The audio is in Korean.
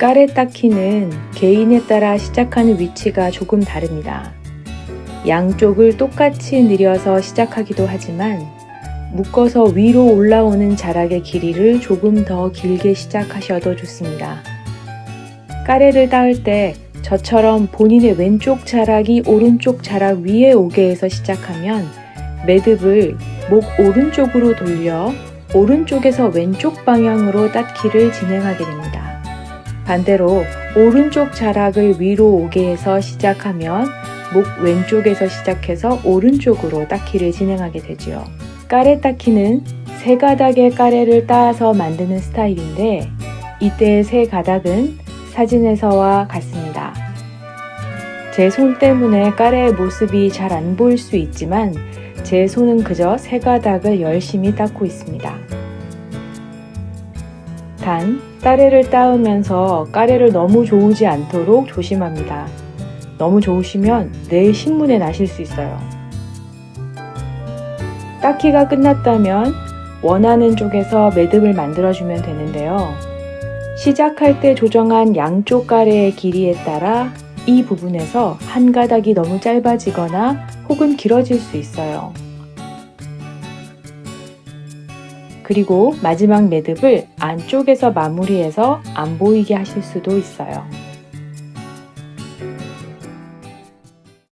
까레 닦기는 개인에 따라 시작하는 위치가 조금 다릅니다. 양쪽을 똑같이 늘여서 시작하기도 하지만 묶어서 위로 올라오는 자락의 길이를 조금 더 길게 시작하셔도 좋습니다. 까레를 닦을 때 저처럼 본인의 왼쪽 자락이 오른쪽 자락 위에 오게 해서 시작하면 매듭을 목 오른쪽으로 돌려 오른쪽에서 왼쪽 방향으로 닦기를 진행하게 됩니다. 반대로 오른쪽 자락을 위로 오게 해서 시작하면 목 왼쪽에서 시작해서 오른쪽으로 닦기를 진행하게 되지요. 까레 닦기는 세 가닥의 까레를 따서 만드는 스타일인데 이때의 세 가닥은 사진에서와 같습니다. 제 손 때문에 까레의 모습이 잘 안 보일 수 있지만 제 손은 그저 세 가닥을 열심히 닦고 있습니다. 단, 까레를 따으면서 까레를 너무 좋으지 않도록 조심합니다. 너무 좋으시면 내일 신문에 나실 수 있어요. 닦기가 끝났다면 원하는 쪽에서 매듭을 만들어주면 되는데요. 시작할 때 조정한 양쪽 가래의 길이에 따라 이 부분에서 한 가닥이 너무 짧아지거나 혹은 길어질 수 있어요. 그리고 마지막 매듭을 안쪽에서 마무리해서 안 보이게 하실 수도 있어요.